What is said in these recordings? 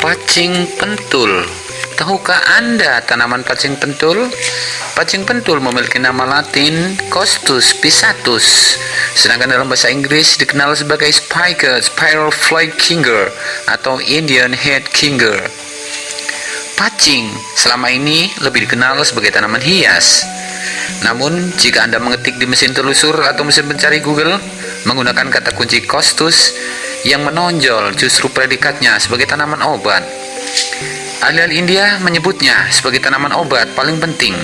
Pacing pentul. Tahukah Anda tanaman pacing pentul? Pacing pentul memiliki nama latin Costus pisatus, sedangkan dalam bahasa Inggris dikenal sebagai spiker, spiral fly kinger, atau Indian head kinger. Pacing selama ini lebih dikenal sebagai tanaman hias. Namun, jika Anda mengetik di mesin telusur atau mesin pencari Google menggunakan kata kunci Costus, yang menonjol justru predikatnya sebagai tanaman obat. Ahli-ahli India menyebutnya sebagai tanaman obat paling penting.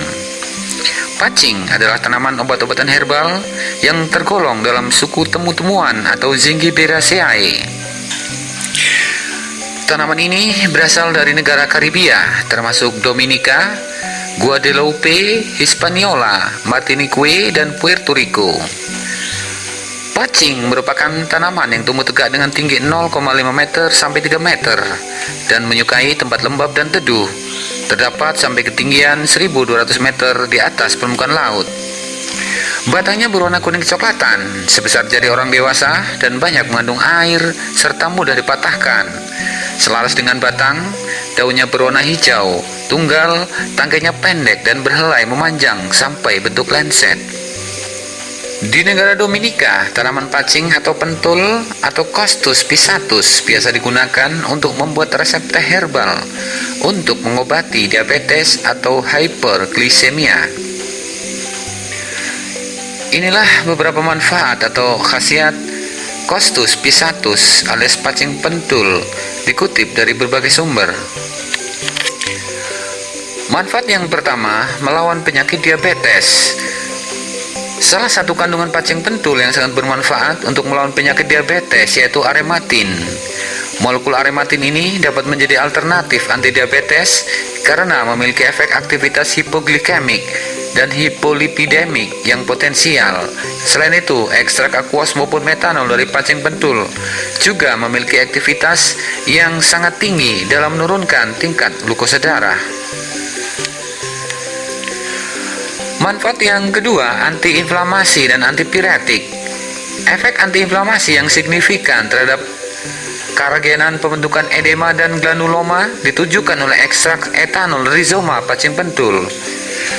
Pacing adalah tanaman obat-obatan herbal yang tergolong dalam suku temu-temuan atau Zingiberaceae. Tanaman ini berasal dari negara Karibia, termasuk Dominika, Guadeloupe, Hispaniola, Martinique, dan Puerto Rico. Pacing merupakan tanaman yang tumbuh tegak dengan tinggi 0,5 meter sampai 3 meter dan menyukai tempat lembab dan teduh. Terdapat sampai ketinggian 1200 meter di atas permukaan laut. Batangnya berwarna kuning kecoklatan, sebesar jari orang dewasa dan banyak mengandung air serta mudah dipatahkan. Selaras dengan batang, daunnya berwarna hijau, tunggal, tangkainya pendek dan berhelai memanjang sampai bentuk lenset. Di negara Dominika, tanaman pacing atau pentul atau Costus pisatus biasa digunakan untuk membuat resep teh herbal untuk mengobati diabetes atau hyperglycemia. Inilah beberapa manfaat atau khasiat Costus pisatus alias pacing pentul dikutip dari berbagai sumber. Manfaat yang pertama, melawan penyakit diabetes. Salah satu kandungan pacing pentul yang sangat bermanfaat untuk melawan penyakit diabetes yaitu arematin. Molekul arematin ini dapat menjadi alternatif anti diabetes karena memiliki efek aktivitas hipoglikemik dan hipolipidemik yang potensial. Selain itu, ekstrak aquos maupun metanol dari pacing pentul juga memiliki aktivitas yang sangat tinggi dalam menurunkan tingkat glukosa darah. Manfaat yang kedua, antiinflamasi dan antipiretik. Efek antiinflamasi yang signifikan terhadap karagenan pembentukan edema dan granuloma ditujukan oleh ekstrak etanol rizoma pacing pentul.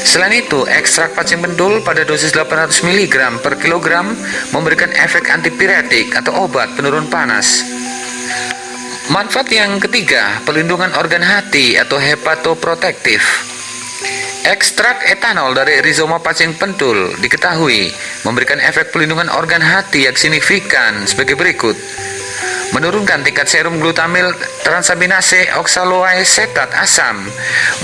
Selain itu, ekstrak pacing pentul pada dosis 800 mg per kilogram memberikan efek antipiretik atau obat penurun panas. Manfaat yang ketiga, pelindungan organ hati atau hepatoprotektif. Ekstrak etanol dari rizoma pacing pentul diketahui memberikan efek pelindungan organ hati yang signifikan sebagai berikut. Menurunkan tingkat serum glutamil transaminase oksaloacetat asam,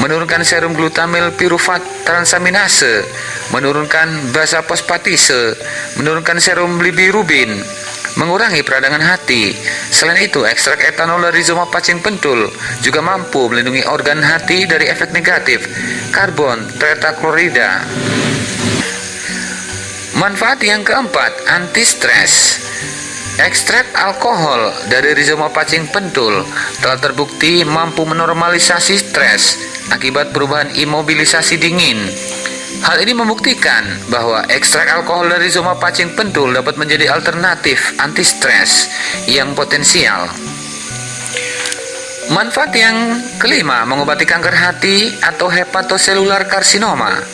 menurunkan serum glutamil pirufat transaminase, menurunkan basa fosfatase, menurunkan serum bilirubin, mengurangi peradangan hati. Selain itu, ekstrak etanol dari rizoma pacing pentul juga mampu melindungi organ hati dari efek negatif karbon tetaklorida. Manfaat yang keempat, anti stres. Ekstrak alkohol dari rizoma pacing pentul telah terbukti mampu menormalisasi stres akibat perubahan imobilisasi dingin Hal ini membuktikan bahwa ekstrak alkohol dari zoma pacing pentul dapat menjadi alternatif anti stres yang potensial. Manfaat yang kelima, mengobati kanker hati atau hepatoselular karsinoma.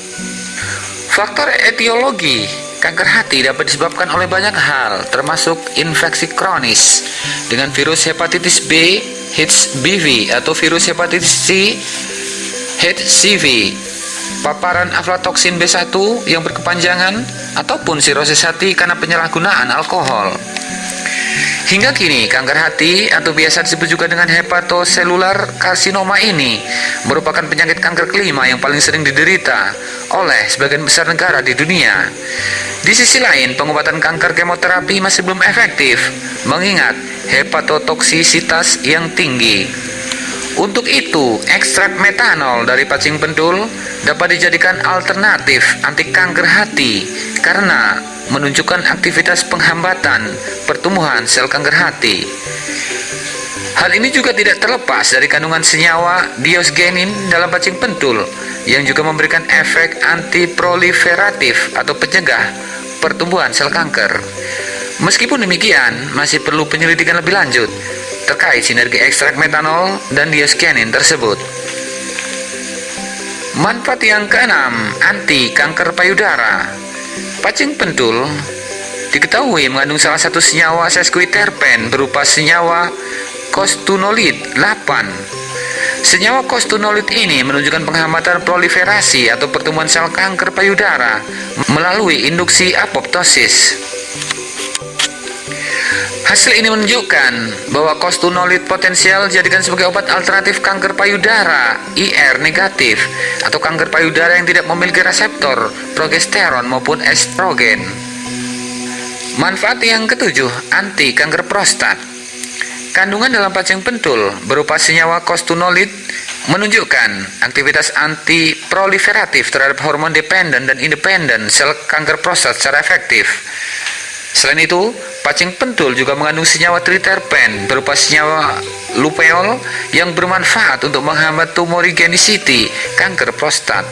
Faktor etiologi kanker hati dapat disebabkan oleh banyak hal, termasuk infeksi kronis dengan virus hepatitis B, HBV atau virus hepatitis C, HCV, paparan aflatoksin B1 yang berkepanjangan, ataupun sirosis hati karena penyalahgunaan alkohol. Hingga kini, kanker hati atau biasa disebut juga dengan hepatoselular karsinoma ini merupakan penyakit kanker kelima yang paling sering diderita oleh sebagian besar negara di dunia. Di sisi lain, pengobatan kanker kemoterapi masih belum efektif, mengingat hepatotoksisitas yang tinggi. Untuk itu, ekstrak metanol dari pacing pentul dapat dijadikan alternatif anti kanker hati karena menunjukkan aktivitas penghambatan pertumbuhan sel kanker hati. Hal ini juga tidak terlepas dari kandungan senyawa diosgenin dalam pacing pentul yang juga memberikan efek antiproliferatif atau pencegah pertumbuhan sel kanker. Meskipun demikian, masih perlu penyelidikan lebih lanjut terkait sinergi ekstrak metanol dan diaskianin tersebut. Manfaat yang keenam, anti kanker payudara. Pacing pentul diketahui mengandung salah satu senyawa sesquiterpen berupa senyawa kostunolit 8 Senyawa kostunolit ini menunjukkan penghambatan proliferasi atau pertumbuhan sel kanker payudara melalui induksi apoptosis. Hasil ini menunjukkan bahwa kostunolit potensial dijadikan sebagai obat alternatif kanker payudara IR negatif atau kanker payudara yang tidak memiliki reseptor progesteron maupun estrogen. Manfaat yang ketujuh, anti kanker prostat. Kandungan dalam pacing pentul berupa senyawa kostunolit menunjukkan aktivitas anti proliferatif terhadap hormon dependen dan independen sel kanker prostat secara efektif. Selain itu, pacing pentul juga mengandung senyawa triterpen berupa senyawa lupeol yang bermanfaat untuk menghambat tumorigenicity kanker prostat.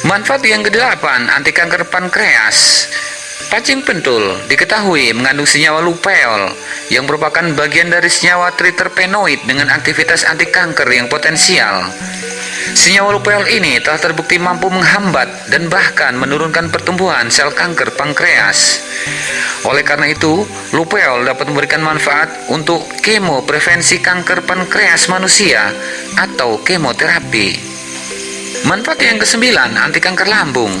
Manfaat yang kedelapan, anti kanker pankreas. Pacing pentul diketahui mengandung senyawa lupeol yang merupakan bagian dari senyawa triterpenoid dengan aktivitas anti kanker yang potensial. Senyawa lupeol ini telah terbukti mampu menghambat dan bahkan menurunkan pertumbuhan sel kanker pankreas. Oleh karena itu, lupeol dapat memberikan manfaat untuk kemo prevensi kanker pankreas manusia atau kemoterapi. Manfaat yang kesembilan, anti kanker lambung.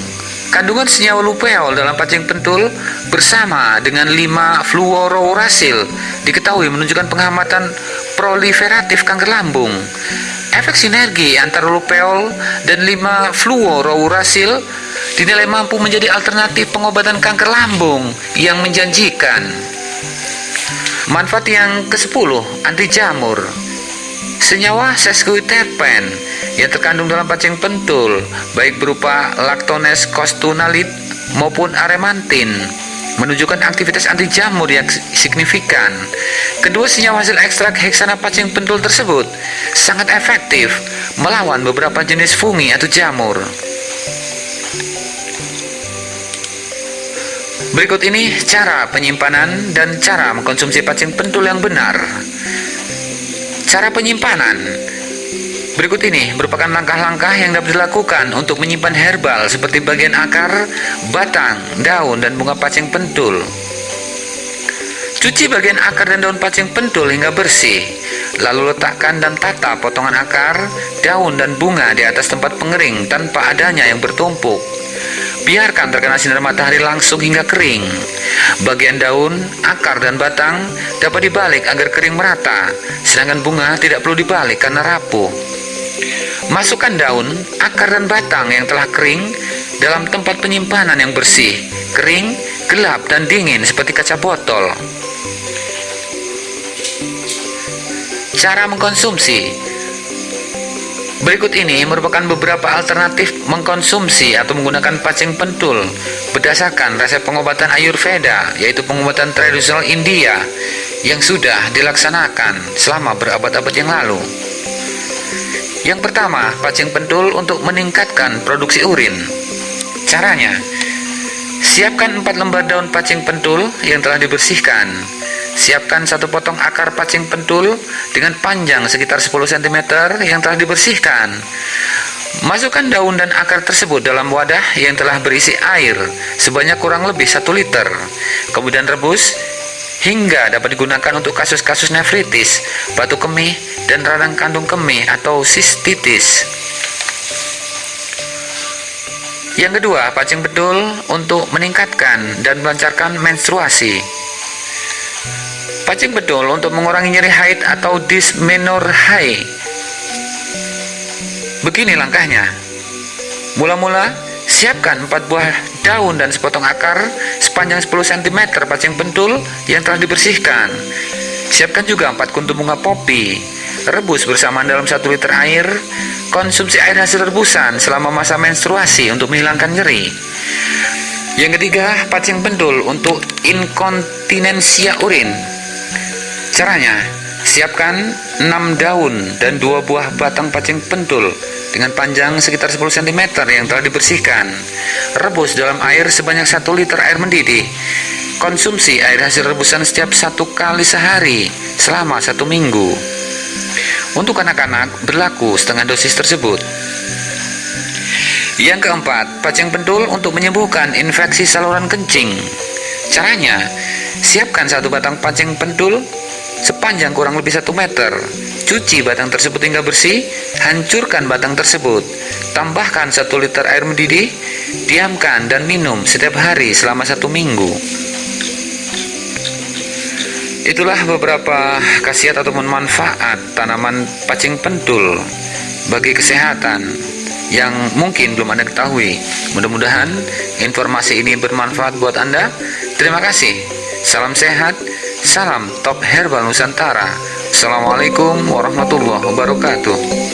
Kandungan senyawa lupeol dalam pacing pentul bersama dengan 5 fluorourasil diketahui menunjukkan penghambatan proliferatif kanker lambung. Efek sinergi antara lupeol dan 5 fluorourasil dinilai mampu menjadi alternatif pengobatan kanker lambung yang menjanjikan. Manfaat yang ke-10, anti jamur. Senyawa sesquiterpen yang terkandung dalam pacing pentul, baik berupa laktones kostunalit maupun aremantin, menunjukkan aktivitas anti jamur yang signifikan. Kedua senyawa hasil ekstrak heksana pacing pentul tersebut sangat efektif melawan beberapa jenis fungi atau jamur. Berikut ini cara penyimpanan dan cara mengkonsumsi pacing pentul yang benar. Cara penyimpanan Berikut ini merupakan langkah-langkah yang dapat dilakukan untuk menyimpan herbal seperti bagian akar, batang, daun, dan bunga pacing pentul. Cuci bagian akar dan daun pacing pentul hingga bersih, lalu letakkan dan tata potongan akar, daun, dan bunga di atas tempat pengering tanpa adanya yang bertumpuk. Biarkan terkena sinar matahari langsung hingga kering. Bagian daun, akar, dan batang dapat dibalik agar kering merata, sedangkan bunga tidak perlu dibalik karena rapuh. Masukkan daun, akar dan batang yang telah kering dalam tempat penyimpanan yang bersih, kering, gelap dan dingin seperti kaca botol. Cara mengkonsumsi Berikut ini merupakan beberapa alternatif mengkonsumsi atau menggunakan pacing pentul berdasarkan resep pengobatan Ayurveda, yaitu pengobatan tradisional India yang sudah dilaksanakan selama berabad-abad yang lalu. Yang pertama, pacing pentul untuk meningkatkan produksi urin. Caranya, siapkan 4 lembar daun pacing pentul yang telah dibersihkan. Siapkan satu potong akar pacing pentul dengan panjang sekitar 10 cm yang telah dibersihkan. Masukkan daun dan akar tersebut dalam wadah yang telah berisi air sebanyak kurang lebih 1 liter. Kemudian rebus hingga dapat digunakan untuk kasus-kasus nefritis, batu kemih, dan radang kandung kemih atau sistitis. Yang kedua, pacing betul untuk meningkatkan dan melancarkan menstruasi. Pacing betul untuk mengurangi nyeri haid atau dysmenorrhea. Begini langkahnya. Mula-mula, siapkan 4 buah daun dan sepotong akar sepanjang 10 cm pacing pentul yang telah dibersihkan. Siapkan juga 4 kuntum bunga popi. Rebus bersamaan dalam 1 liter air. Konsumsi air hasil rebusan selama masa menstruasi untuk menghilangkan nyeri. Yang ketiga, pacing pentul untuk inkontinensia urin. Caranya, siapkan 6 daun dan 2 buah batang pacing pentul dengan panjang sekitar 10 cm yang telah dibersihkan. Rebus dalam air sebanyak 1 liter air mendidih. konsumsi air hasil rebusan setiap satu kali sehari selama satu minggu. Untuk anak-anak berlaku setengah dosis tersebut. Yang keempat, pacing pentul untuk menyembuhkan infeksi saluran kencing. Caranya, siapkan satu batang pacing pentul sepanjang kurang lebih satu meter. Cuci batang tersebut hingga bersih, hancurkan batang tersebut. Tambahkan satu liter air mendidih, diamkan dan minum setiap hari selama satu minggu. Itulah beberapa khasiat ataupun manfaat tanaman pacing pentul bagi kesehatan yang mungkin belum Anda ketahui. Mudah-mudahan informasi ini bermanfaat buat Anda. Terima kasih. Salam sehat, salam top herbal Nusantara. Assalamualaikum warahmatullahi wabarakatuh.